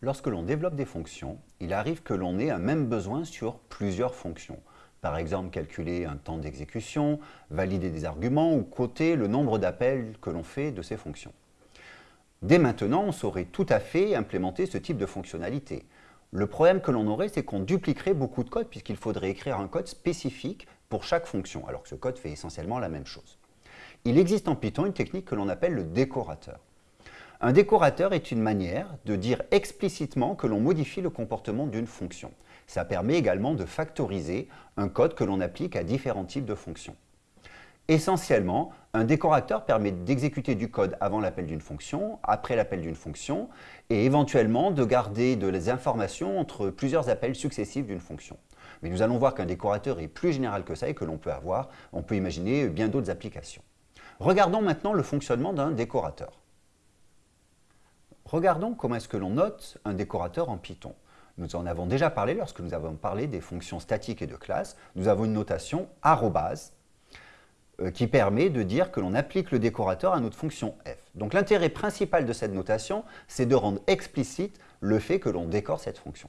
Lorsque l'on développe des fonctions, il arrive que l'on ait un même besoin sur plusieurs fonctions. Par exemple, calculer un temps d'exécution, valider des arguments ou coter le nombre d'appels que l'on fait de ces fonctions. Dès maintenant, on saurait tout à fait implémenter ce type de fonctionnalité. Le problème que l'on aurait, c'est qu'on dupliquerait beaucoup de code puisqu'il faudrait écrire un code spécifique pour chaque fonction, alors que ce code fait essentiellement la même chose. Il existe en Python une technique que l'on appelle le décorateur. Un décorateur est une manière de dire explicitement que l'on modifie le comportement d'une fonction. Ça permet également de factoriser un code que l'on applique à différents types de fonctions. Essentiellement, un décorateur permet d'exécuter du code avant l'appel d'une fonction, après l'appel d'une fonction, et éventuellement de garder des informations entre plusieurs appels successifs d'une fonction. Mais nous allons voir qu'un décorateur est plus général que ça et que l'on peut avoir, on peut imaginer bien d'autres applications. Regardons maintenant le fonctionnement d'un décorateur. Regardons comment est-ce que l'on note un décorateur en Python. Nous en avons déjà parlé lorsque nous avons parlé des fonctions statiques et de classes. Nous avons une notation arrobase euh, qui permet de dire que l'on applique le décorateur à notre fonction f. Donc l'intérêt principal de cette notation, c'est de rendre explicite le fait que l'on décore cette fonction.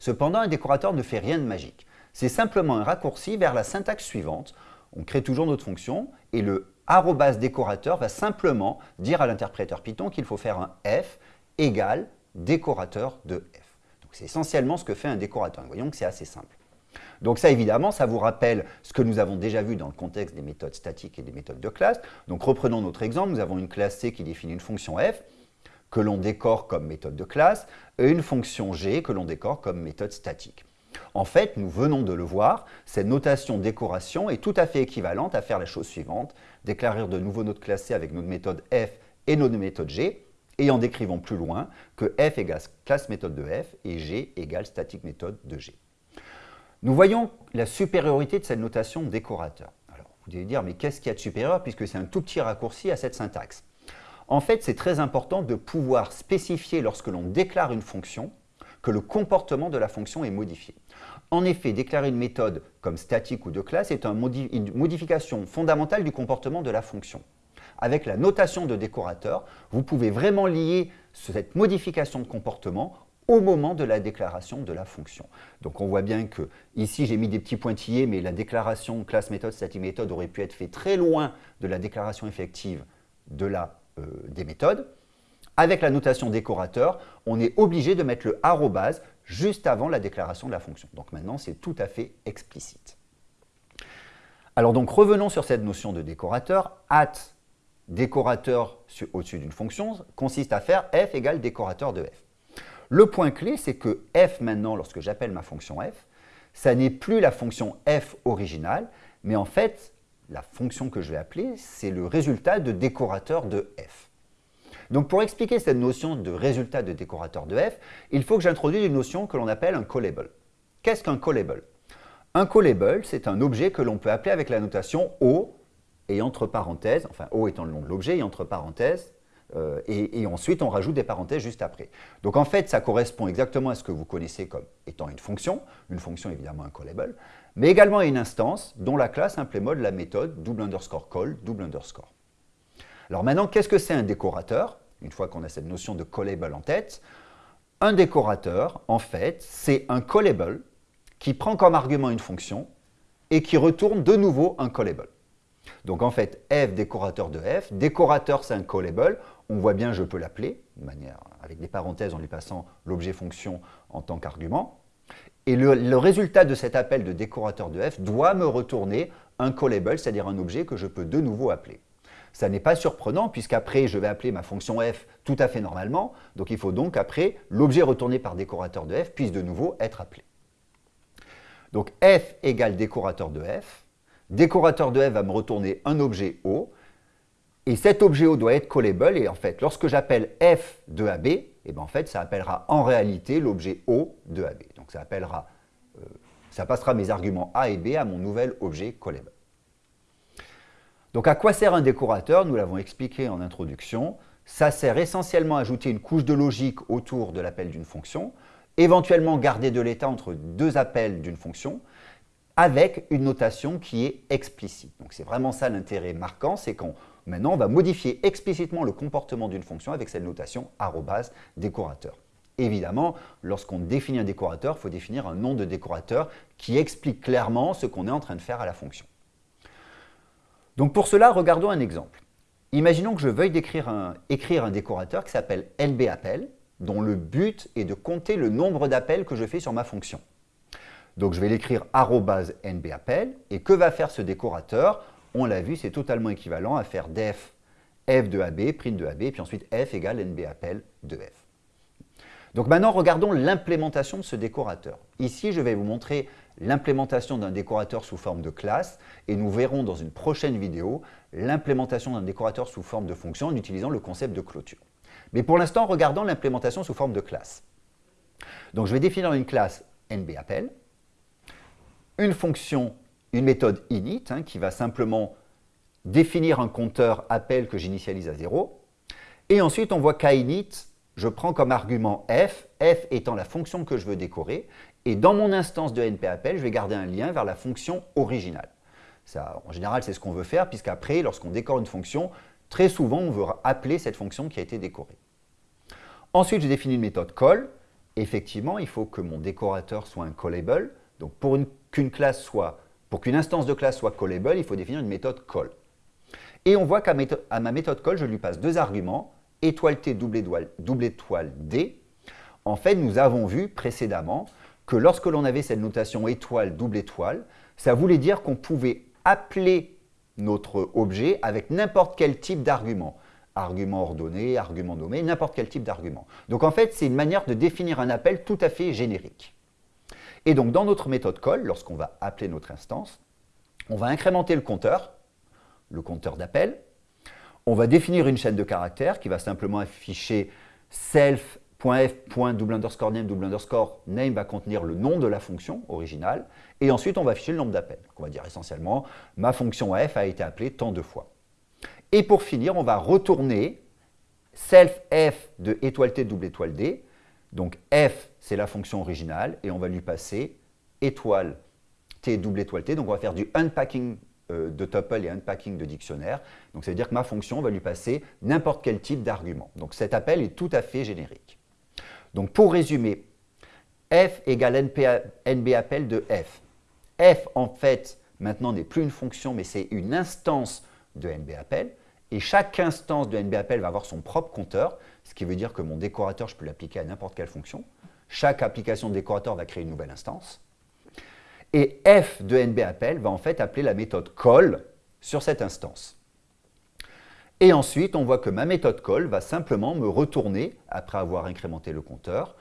Cependant, un décorateur ne fait rien de magique. C'est simplement un raccourci vers la syntaxe suivante. On crée toujours notre fonction et le arrobas décorateur va simplement dire à l'interpréteur Python qu'il faut faire un f égale décorateur de f. C'est essentiellement ce que fait un décorateur. Voyons que c'est assez simple. Donc ça, évidemment, ça vous rappelle ce que nous avons déjà vu dans le contexte des méthodes statiques et des méthodes de classe. Donc reprenons notre exemple, nous avons une classe C qui définit une fonction f que l'on décore comme méthode de classe et une fonction g que l'on décore comme méthode statique. En fait, nous venons de le voir, cette notation décoration est tout à fait équivalente à faire la chose suivante, déclarer de nouveau notre classe C avec notre méthode f et notre méthode g, et en décrivant plus loin que f égale classe méthode de f et g égale statique méthode de g. Nous voyons la supériorité de cette notation décorateur. Alors, vous allez dire, mais qu'est-ce qu'il y a de supérieur puisque c'est un tout petit raccourci à cette syntaxe? En fait, c'est très important de pouvoir spécifier lorsque l'on déclare une fonction que le comportement de la fonction est modifié. En effet, déclarer une méthode comme statique ou de classe est une modification fondamentale du comportement de la fonction. Avec la notation de décorateur, vous pouvez vraiment lier cette modification de comportement au moment de la déclaration de la fonction. Donc on voit bien que ici j'ai mis des petits pointillés, mais la déclaration classe méthode statique méthode aurait pu être faite très loin de la déclaration effective de la, euh, des méthodes. Avec la notation décorateur, on est obligé de mettre le arrobase juste avant la déclaration de la fonction. Donc maintenant, c'est tout à fait explicite. Alors donc, revenons sur cette notion de décorateur. At décorateur au-dessus d'une fonction consiste à faire f égale décorateur de f. Le point clé, c'est que f maintenant, lorsque j'appelle ma fonction f, ça n'est plus la fonction f originale, mais en fait, la fonction que je vais appeler, c'est le résultat de décorateur de f. Donc pour expliquer cette notion de résultat de décorateur de f, il faut que j'introduise une notion que l'on appelle un callable. Qu'est-ce qu'un callable? Un callable, c'est un objet que l'on peut appeler avec la notation O et entre parenthèses, enfin O étant le nom de l'objet et entre parenthèses, euh, et, ensuite on rajoute des parenthèses juste après. Donc en fait, ça correspond exactement à ce que vous connaissez comme étant une fonction, une fonction évidemment un callable, mais également à une instance dont la classe implémente la méthode double underscore call, double underscore. Alors maintenant, qu'est-ce que c'est un décorateur? Une fois qu'on a cette notion de callable en tête, un décorateur, en fait, c'est un callable qui prend comme argument une fonction et qui retourne de nouveau un callable. Donc en fait, f décorateur de f, décorateur c'est un callable, on voit bien je peux l'appeler, avec des parenthèses en lui passant l'objet fonction en tant qu'argument. Et le, résultat de cet appel de décorateur de f doit me retourner un callable, c'est-à-dire un objet que je peux de nouveau appeler. Ça n'est pas surprenant puisqu'après, je vais appeler ma fonction f tout à fait normalement. Donc, il faut donc après, l'objet retourné par décorateur de f puisse de nouveau être appelé. Donc, f égale décorateur de f. Décorateur de f va me retourner un objet O. Et cet objet O doit être callable. Et en fait, lorsque j'appelle f de AB, et eh bien en fait, ça appellera en réalité l'objet O de AB. Donc, ça appellera, euh, ça passera mes arguments A et B à mon nouvel objet callable. Donc à quoi sert un décorateur? Nous l'avons expliqué en introduction. Ça sert essentiellement à ajouter une couche de logique autour de l'appel d'une fonction, éventuellement garder de l'état entre deux appels d'une fonction, avec une notation qui est explicite. Donc c'est vraiment ça l'intérêt marquant, c'est qu'on maintenant va modifier explicitement le comportement d'une fonction avec cette notation arrobase décorateur. évidemment, lorsqu'on définit un décorateur, il faut définir un nom de décorateur qui explique clairement ce qu'on est en train de faire à la fonction. Donc pour cela, regardons un exemple. Imaginons que je veuille écrire un, décorateur qui s'appelle nbappel, dont le but est de compter le nombre d'appels que je fais sur ma fonction. Donc je vais l'écrire nbappel, et que va faire ce décorateur? On l'a vu, c'est totalement équivalent à faire def f de ab, print de ab, puis ensuite f égale nbappel de f. Donc maintenant, regardons l'implémentation de ce décorateur. Ici, je vais vous montrer l'implémentation d'un décorateur sous forme de classe et nous verrons dans une prochaine vidéo l'implémentation d'un décorateur sous forme de fonction en utilisant le concept de clôture. Mais pour l'instant, regardons l'implémentation sous forme de classe. Donc je vais définir une classe nbappel, une fonction, une méthode init hein, qui va simplement définir un compteur appel que j'initialise à 0. Et ensuite, on voit qu'init je prends comme argument f, f étant la fonction que je veux décorer, et dans mon instance de npappel, je vais garder un lien vers la fonction originale. Ça, en général, c'est ce qu'on veut faire, puisqu'après, lorsqu'on décore une fonction, très souvent, on veut appeler cette fonction qui a été décorée. Ensuite, j'ai défini une méthode call. Effectivement, il faut que mon décorateur soit un callable. Donc, pour pour qu'une instance de classe soit callable, il faut définir une méthode call. Et on voit qu'à ma méthode call, je lui passe deux arguments, étoile T, double étoile, double étoile D, en fait, nous avons vu précédemment que lorsque l'on avait cette notation étoile, double étoile, ça voulait dire qu'on pouvait appeler notre objet avec n'importe quel type d'argument. Argument ordonné, argument nommé, n'importe quel type d'argument. Donc en fait, c'est une manière de définir un appel tout à fait générique. Et donc dans notre méthode call, lorsqu'on va appeler notre instance, on va incrémenter le compteur, le compteur d'appel, on va définir une chaîne de caractères qui va simplement afficher self.f.double underscore name, double underscore name va contenir le nom de la fonction originale, et ensuite on va afficher le nombre d'appels. On va dire essentiellement, ma fonction f a été appelée tant de fois. Et pour finir, on va retourner self f de étoile t double étoile d, donc f c'est la fonction originale, et on va lui passer étoile t double étoile t, donc on va faire du unpacking euh, de tuple et unpacking de dictionnaire. Donc ça veut dire que ma fonction va lui passer n'importe quel type d'argument. Donc cet appel est tout à fait générique. Donc pour résumer, f égale nbappel de f. f en fait maintenant n'est plus une fonction mais c'est une instance de nbappel et chaque instance de nbappel va avoir son propre compteur, ce qui veut dire que mon décorateur, je peux l'appliquer à n'importe quelle fonction. Chaque application de décorateur va créer une nouvelle instance. Et f de nbappel va en fait appeler la méthode call sur cette instance. Et ensuite, on voit que ma méthode call va simplement me retourner, après avoir incrémenté le compteur,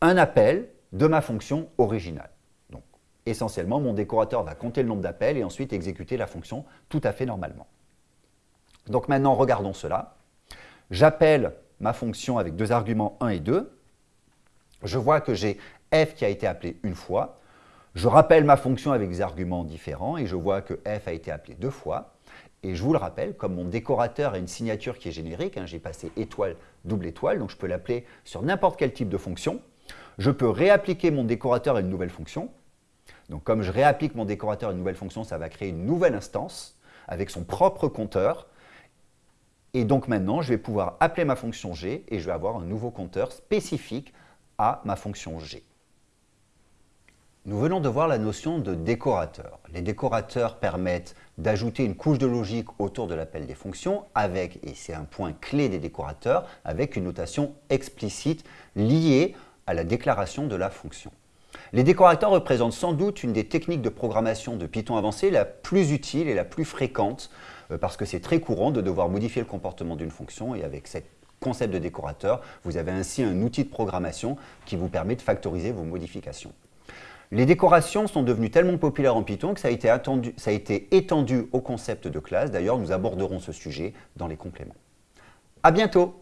un appel de ma fonction originale. Donc, essentiellement, mon décorateur va compter le nombre d'appels et ensuite exécuter la fonction tout à fait normalement. Donc maintenant, regardons cela. J'appelle ma fonction avec deux arguments 1 et 2. Je vois que j'ai f qui a été appelé une fois. Je rappelle ma fonction avec des arguments différents et je vois que f a été appelé deux fois. Et je vous le rappelle, comme mon décorateur a une signature qui est générique, hein, j'ai passé étoile, double étoile, donc je peux l'appeler sur n'importe quel type de fonction. Je peux réappliquer mon décorateur à une nouvelle fonction. Donc comme je réapplique mon décorateur à une nouvelle fonction, ça va créer une nouvelle instance avec son propre compteur. Et donc maintenant, je vais pouvoir appeler ma fonction g et je vais avoir un nouveau compteur spécifique à ma fonction g. Nous venons de voir la notion de décorateur. Les décorateurs permettent d'ajouter une couche de logique autour de l'appel des fonctions avec, et c'est un point clé des décorateurs, avec une notation explicite liée à la déclaration de la fonction. Les décorateurs représentent sans doute une des techniques de programmation de Python avancé la plus utile et la plus fréquente euh, parce que c'est très courant de devoir modifier le comportement d'une fonction et avec ce concept de décorateur, vous avez ainsi un outil de programmation qui vous permet de factoriser vos modifications. Les décorations sont devenues tellement populaires en Python que ça a été, étendu au concept de classe. D'ailleurs, nous aborderons ce sujet dans les compléments. À bientôt